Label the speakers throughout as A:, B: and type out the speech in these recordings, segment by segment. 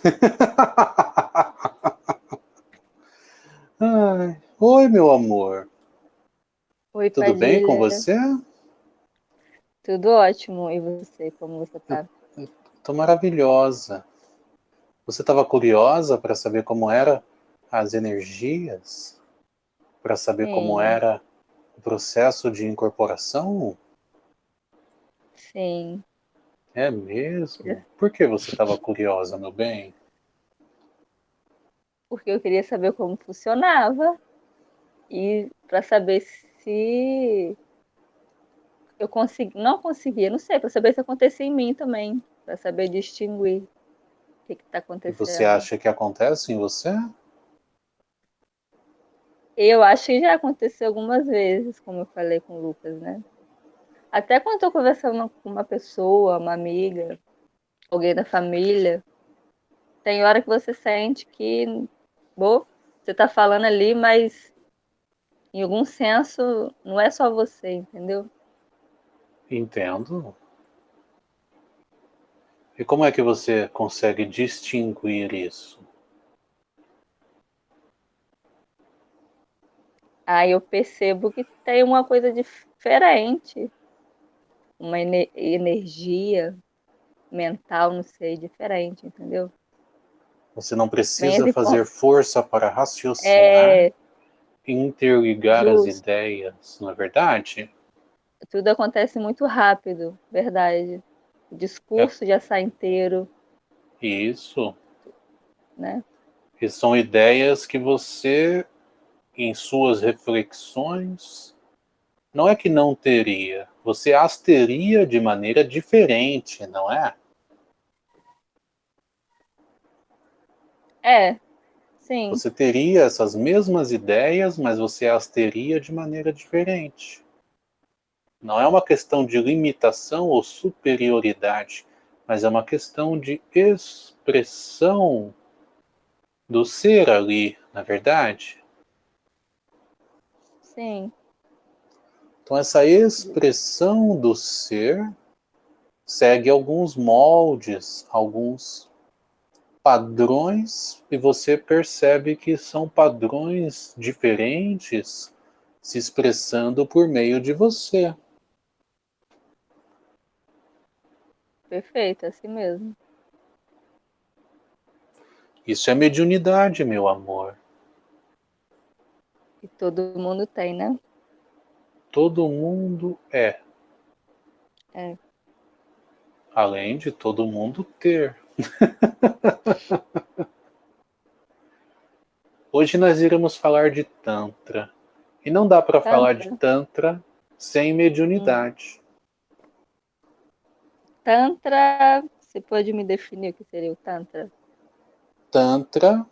A: Ai, oi, meu amor.
B: Oi,
A: Tudo bem com você?
B: Tudo ótimo. E você, como você tá?
A: Tô maravilhosa. Você estava curiosa para saber como era as energias? Para saber
B: Sim.
A: como era o processo de incorporação?
B: Sim.
A: É mesmo? Por que você estava curiosa, meu bem?
B: Porque eu queria saber como funcionava e para saber se eu consegui, não conseguia, não sei, para saber se acontecia em mim também, para saber distinguir o que está
A: E
B: acontecendo.
A: você acha que acontece em você?
B: Eu acho que já aconteceu algumas vezes, como eu falei com o Lucas, né? Até quando estou conversando com uma pessoa, uma amiga, alguém da família, tem hora que você sente que, bom, você está falando ali, mas em algum senso não é só você, entendeu?
A: Entendo. E como é que você consegue distinguir isso?
B: Aí eu percebo que tem uma coisa diferente, uma ene- energia mental, não sei, diferente, entendeu?
A: Você não precisa fazer
B: ponto-
A: força para raciocinar,
B: É,
A: interligar as
B: justo.
A: ideias, não é verdade?
B: tudo acontece muito rápido, verdade. O discurso já sai inteiro,
A: Isso.
B: né?
A: E são ideias que você, em suas reflexões, não é que não teria, você as teria de maneira diferente, não é?
B: É, sim,
A: Você teria essas mesmas ideias, mas você as teria de maneira diferente. Não é uma questão de limitação ou superioridade, mas é uma questão de expressão do ser ali, na verdade.
B: sim,
A: Então essa expressão do ser segue alguns moldes, alguns padrões, e você percebe que são padrões diferentes se expressando por meio de você.
B: perfeito, assim mesmo.
A: Isso é mediunidade, meu amor.
B: E todo mundo tem, né?
A: Todo mundo é.
B: É.
A: Além de todo mundo ter. Hoje nós iremos falar de Tantra. E não dá para falar de Tantra sem mediunidade.
B: Tantra, você pode me definir o que seria o Tantra?
A: Tantra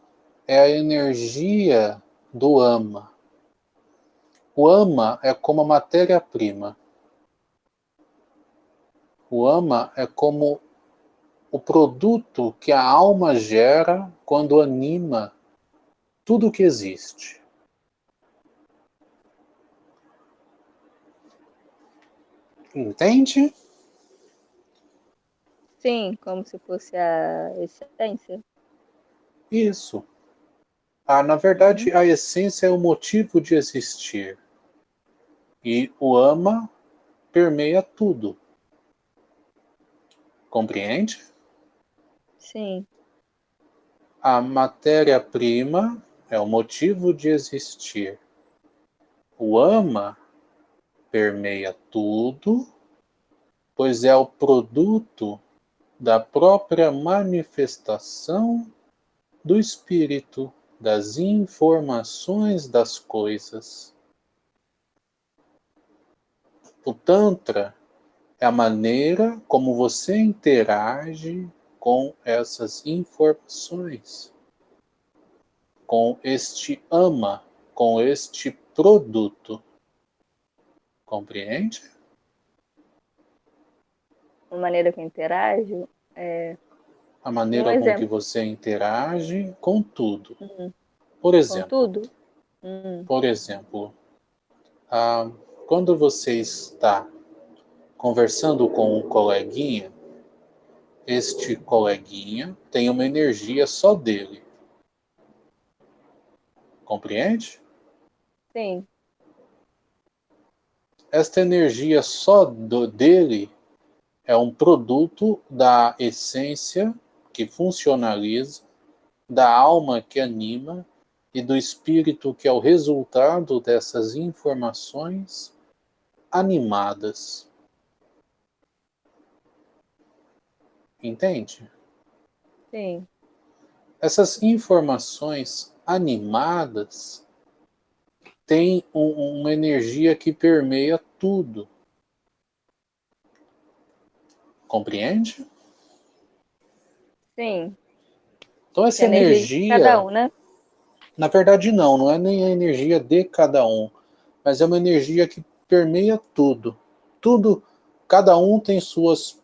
A: é a energia do ama. O ama é como a matéria-prima. O ama é como o produto que a alma gera quando anima tudo que existe. Entende?
B: Sim, como se fosse a essência.
A: Isso. Ah, na verdade, a essência é o motivo de existir. E o ama permeia tudo. Compreende?
B: Sim,
A: A matéria-prima é o motivo de existir. O ama permeia tudo, pois é o produto da própria manifestação do espírito, das informações das coisas. O Tantra é a maneira como você interage com essas informações, com este ama, com este produto. Compreende?
B: a maneira que eu interajo é
A: A maneira
B: Um
A: com que você interage com tudo.
B: Uhum.
A: Por
B: com
A: exemplo,
B: tudo. Hum,
A: por exemplo, ah, quando você está conversando com um coleguinha este coleguinha tem uma energia só dele. Compreende?
B: Sim.
A: Esta energia só do, dele é um produto da essência que funcionaliza, da alma que anima e do espírito que é o resultado dessas informações animadas. Entende?
B: Sim.
A: Essas informações animadas têm um, uma energia que permeia tudo. Compreende?
B: Sim.
A: Então essa energia, energia
B: cada um, né?
A: Na verdade não, não é nem a energia de cada um, mas é uma energia que permeia tudo. Tudo, cada um tem suas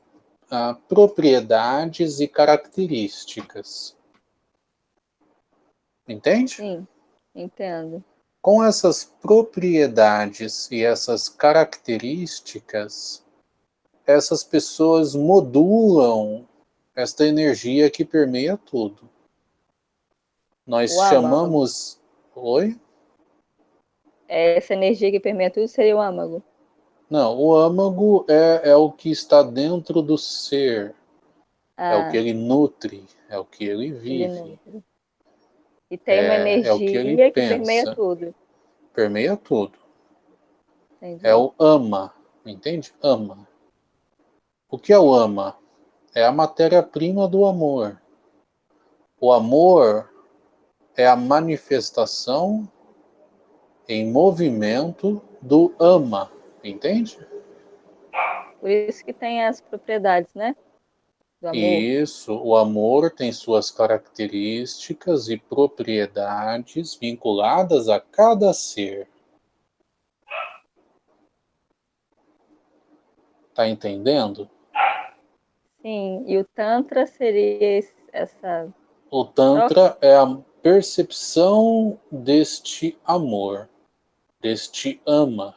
A: ah, propriedades e características. Entende?
B: Sim, entendo.
A: Com essas propriedades e essas características, essas pessoas modulam esta energia que permeia tudo. Nós o chamamos. Oi?
B: Essa energia que permeia tudo seria o âmago.
A: Não, o âmago é, é o que está dentro do ser. Ah. É o que ah. ele nutre, é o que ele vive. Ele
B: e tem é, uma energia é que, que permeia tudo.
A: Permeia tudo. Entendi. É o ama, entende? Ama. O que é o ama? É a matéria-prima do amor. O amor é a manifestação em movimento do ama, entende?
B: Por isso que tem as propriedades, né?
A: Isso, o amor tem suas características e propriedades vinculadas a cada ser. Tá entendendo?
B: Sim, e o Tantra seria essa.
A: O Tantra é a percepção deste amor, deste ama,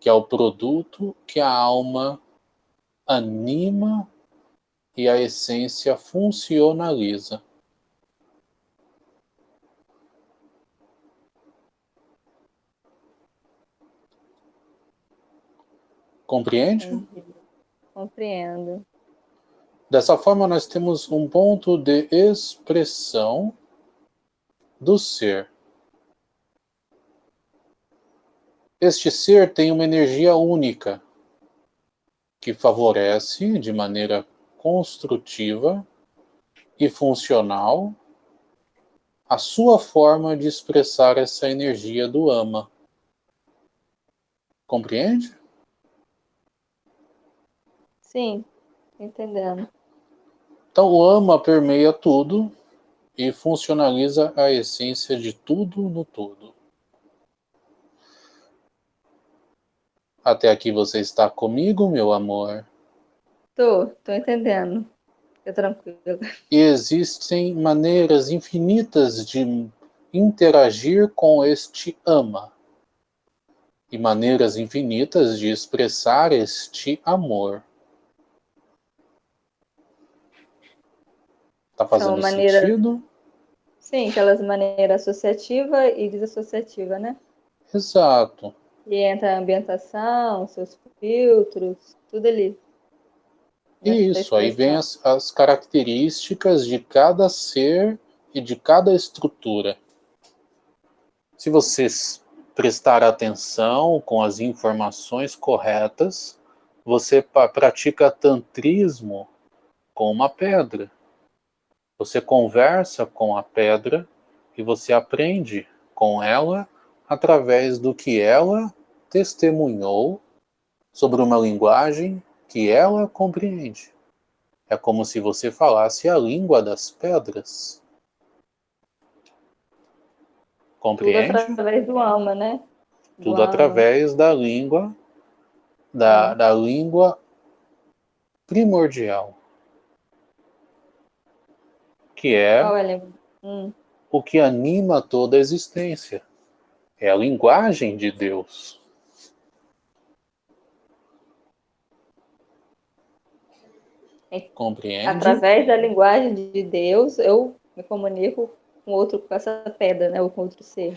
A: que é o produto que a alma anima e a essência funcionaliza. Compreende?
B: Compreendo.
A: Dessa forma, nós temos um ponto de expressão do ser. Este ser tem uma energia única que favorece de maneira construtiva e funcional a sua forma de expressar essa energia do ama. Compreende?
B: Sim, entendendo.
A: Então, o ama permeia tudo e funcionaliza a essência de tudo no todo. Até aqui você está comigo, meu amor?
B: Tô, tô entendendo. Fica tranquilo.
A: E existem maneiras infinitas de interagir com este ama. E maneiras infinitas de expressar este amor. Está fazendo maneira... sentido?
B: Sim, aquelas maneiras associativa e desassociativa, né?
A: Exato.
B: E entra a ambientação, seus filtros, tudo ali.
A: Isso, aí vem as, as características de cada ser e de cada estrutura. Se vocês prestar atenção com as informações corretas, você pratica tantrismo com uma pedra. Você conversa com a pedra e você aprende com ela através do que ela testemunhou sobre uma linguagem que ela compreende. É como se você falasse a língua das pedras. Compreende?
B: Tudo através do alma, né?
A: Do Tudo alma. através da língua, da, da língua primordial que é,
B: é hum.
A: o que anima toda a existência. É a linguagem de Deus. Compreende?
B: Através da linguagem de Deus, eu me comunico com outro, com essa pedra, né? Ou com outro ser.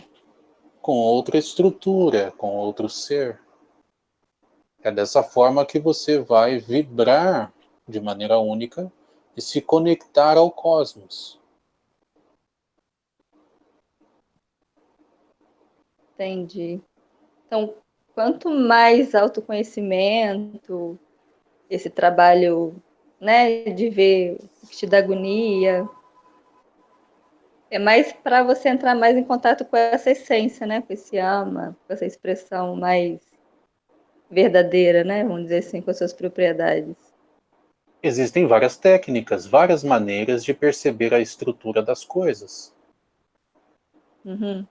A: Com outra estrutura, com outro ser. É dessa forma que você vai vibrar de maneira única e se conectar ao cosmos.
B: Entendi. Então, quanto mais autoconhecimento, esse trabalho, né, de ver o que te dá agonia, é mais para você entrar mais em contato com essa essência, né, com esse ama, com essa expressão mais verdadeira, né, vamos dizer assim, com as suas propriedades.
A: Existem várias técnicas, várias maneiras de perceber a estrutura das coisas.
B: Uhum.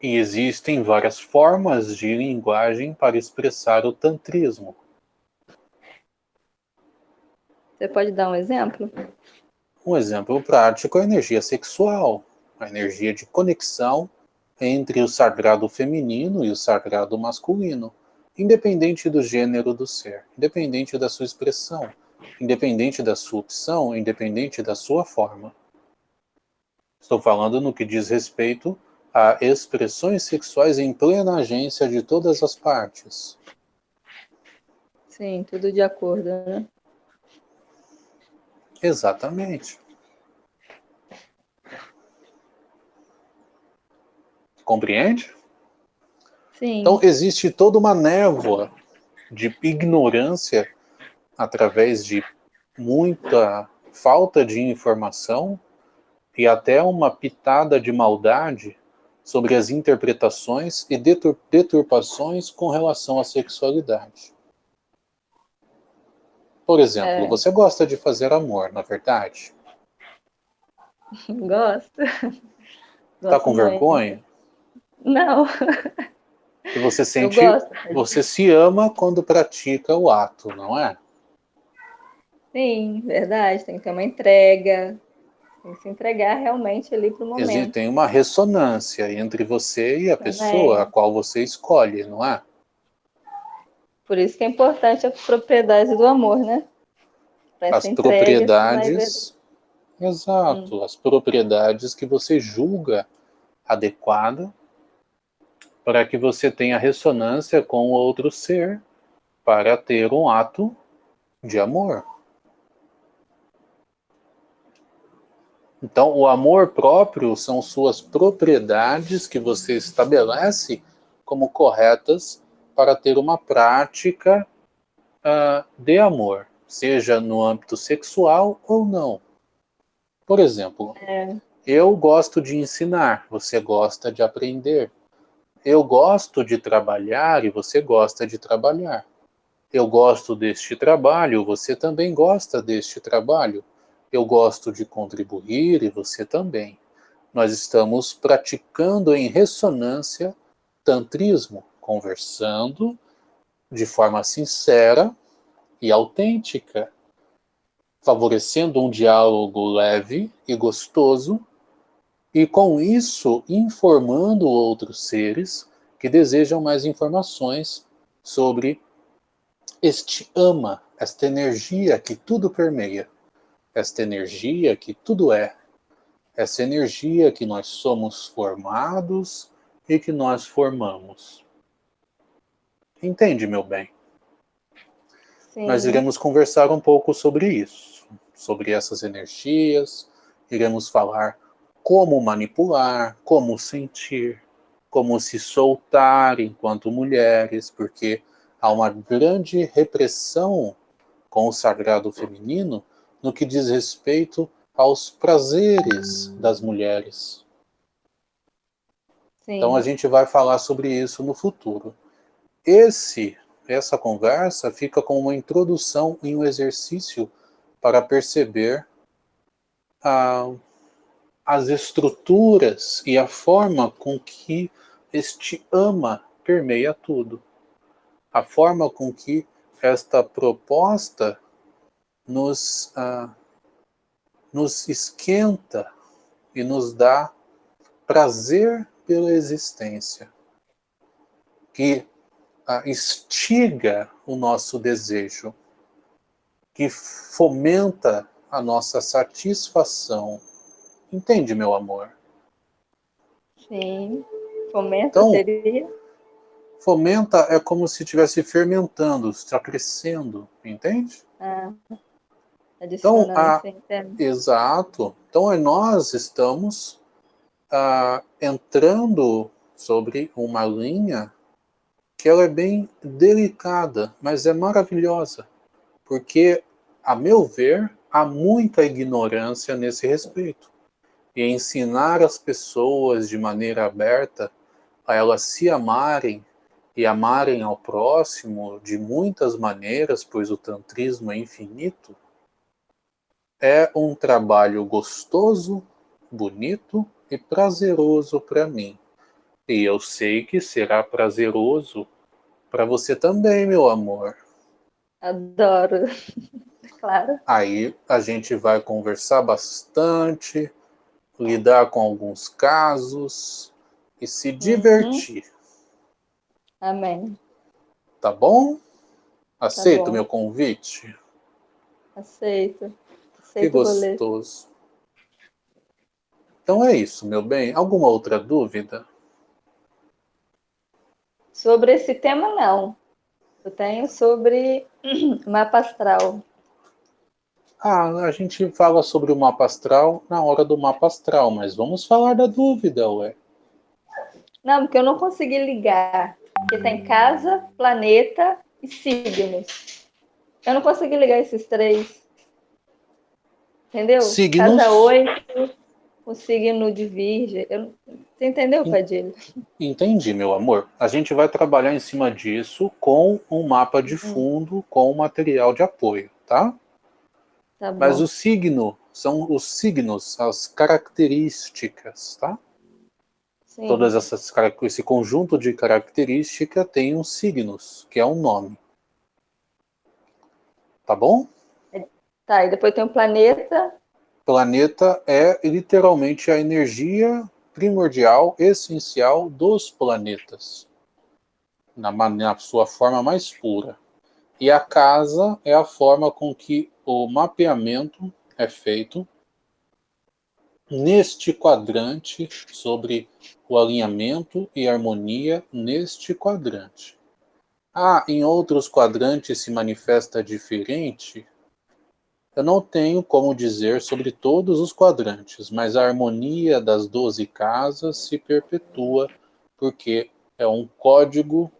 A: E existem várias formas de linguagem para expressar o tantrismo.
B: Você pode dar um exemplo?
A: Um exemplo prático é a energia sexual, a energia de conexão entre o sagrado feminino e o sagrado masculino, independente do gênero do ser, independente da sua expressão, independente da sua opção, independente da sua forma. Estou falando no que diz respeito a expressões sexuais em plena agência de todas as partes.
B: Sim, tudo de acordo, né?
A: Exatamente. Compreende?
B: Sim.
A: Então, existe toda uma névoa de ignorância através de muita falta de informação e até uma pitada de maldade sobre as interpretações e deturpações com relação à sexualidade. Por exemplo, é. você gosta de fazer amor, na é verdade?
B: Gosto.
A: Tá com muito. vergonha?
B: Não.
A: E você sente, você se ama quando pratica o ato, não é?
B: Sim, verdade. Tem que ter uma entrega, que se entregar realmente ali para o momento. Existe,
A: tem uma ressonância entre você e a pessoa a qual você escolhe, não é?
B: Por isso que é importante a propriedade do amor, né?
A: Pra as propriedades, exato, hum. as propriedades que você julga adequada para que você tenha ressonância com o outro ser para ter um ato de amor. Então, o amor próprio são suas propriedades que você estabelece como corretas para ter uma prática uh, de amor, seja no âmbito sexual ou não. Por exemplo, é. eu gosto de ensinar, você gosta de aprender. Eu gosto de trabalhar e você gosta de trabalhar. Eu gosto deste trabalho, você também gosta deste trabalho eu gosto de contribuir e você também. Nós estamos praticando em ressonância tantrismo, conversando de forma sincera e autêntica, favorecendo um diálogo leve e gostoso, e com isso informando outros seres que desejam mais informações sobre este ama, esta energia que tudo permeia esta energia que tudo é, essa energia que nós somos formados e que nós formamos. Entende, meu bem? Sim. Nós iremos conversar um pouco sobre isso, sobre essas energias, iremos falar como manipular, como sentir, como se soltar enquanto mulheres, porque há uma grande repressão com o sagrado feminino no que diz respeito aos prazeres das mulheres. Sim. Então a gente vai falar sobre isso no futuro. Esse, essa conversa fica com uma introdução em um exercício para perceber ah, as estruturas e a forma com que este ama permeia tudo. A forma com que esta proposta nos, ah, nos esquenta e nos dá prazer pela existência, que ah, instiga o nosso desejo, que fomenta a nossa satisfação. Entende, meu amor?
B: Sim. Fomenta então, seria?
A: Fomenta é como se estivesse fermentando, está crescendo, entende?
B: Ah,
A: então, a, exato. Então, nós estamos ah, entrando sobre uma linha que ela é bem delicada, mas é maravilhosa, porque, a meu ver, há muita ignorância nesse respeito. E ensinar as pessoas de maneira aberta a elas se amarem e amarem ao próximo de muitas maneiras, pois o tantrismo é infinito, é um trabalho gostoso, bonito e prazeroso para mim. E eu sei que será prazeroso para você também, meu amor.
B: Adoro. claro.
A: Aí a gente vai conversar bastante, lidar com alguns casos e se uhum. divertir. Uhum.
B: Amém.
A: Tá bom? Aceita tá o meu convite?
B: Aceito.
A: Que gostoso. Então é isso, meu bem. Alguma outra dúvida?
B: Sobre esse tema, não. Eu tenho sobre mapa astral.
A: Ah, a gente fala sobre o mapa astral na hora do mapa astral, mas vamos falar da dúvida, ué.
B: Não, porque eu não consegui ligar. Porque tem casa, planeta e signos. Eu não consegui ligar esses três. Entendeu?
A: Signos.
B: Casa 8, o signo de Virgem. Eu... Você entendeu, Padilha?
A: Entendi, meu amor. A gente vai trabalhar em cima disso com um mapa de uhum. fundo, com material de apoio, tá?
B: Tá
A: Mas o signo são os signos, as características, tá? Sim. Todas essas esse conjunto de características tem uns signos, que é um nome. Tá bom?
B: Tá, e depois tem o planeta.
A: Planeta é literalmente a energia primordial, essencial dos planetas. Na, na sua forma mais pura. E a casa é a forma com que o mapeamento é feito neste quadrante sobre o alinhamento e harmonia neste quadrante. Ah, em outros quadrantes se manifesta diferente? Eu não tenho como dizer sobre todos os quadrantes, mas a harmonia das doze casas se perpetua porque é um código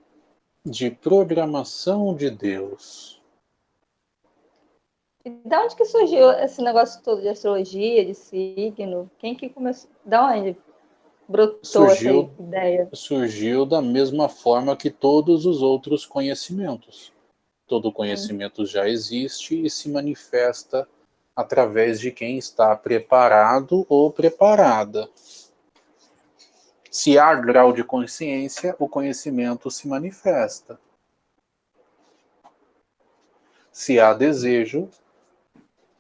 A: de programação de Deus.
B: E da onde que surgiu esse negócio todo de astrologia, de signo? Quem que começou? Da onde brotou surgiu, essa ideia?
A: Surgiu da mesma forma que todos os outros conhecimentos. Todo conhecimento já existe e se manifesta através de quem está preparado ou preparada. Se há grau de consciência, o conhecimento se manifesta. Se há desejo,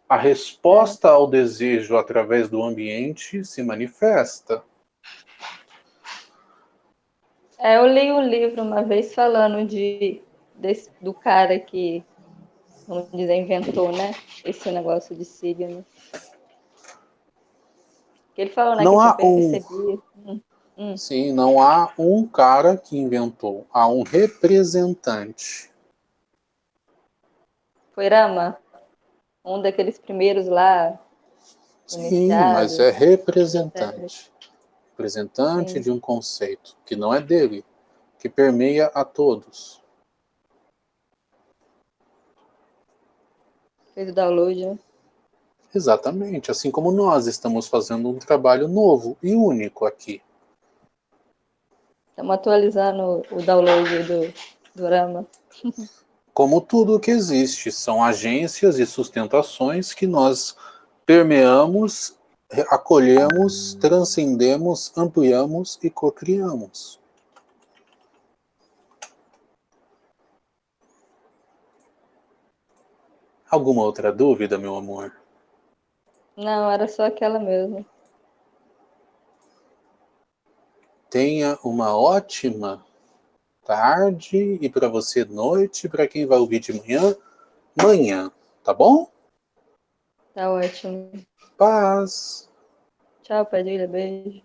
A: a resposta ao desejo através do ambiente se manifesta.
B: É, eu li um livro uma vez falando de, desse, do cara que, vamos dizer, inventou, né? Esse negócio de signo. Ele falou, né,
A: não
B: que
A: há um... Hum. Hum. Sim, não há um cara que inventou, há um representante.
B: Foi Rama? Um daqueles primeiros lá.
A: Sim, mas é representante. Representante Sim. de um conceito que não é dele, que permeia a todos.
B: Fez o download, né?
A: Exatamente, assim como nós estamos fazendo um trabalho novo e único aqui.
B: Estamos atualizando o download do, do Rama.
A: Como tudo que existe, são agências e sustentações que nós permeamos, acolhemos, transcendemos, ampliamos e cocriamos. Alguma outra dúvida, meu amor?
B: Não, era só aquela mesmo.
A: Tenha uma ótima tarde e para você noite, para quem vai ouvir de manhã, manhã, Tá bom?
B: Tá ótimo.
A: Paz.
B: Tchau, Padilha. Beijo.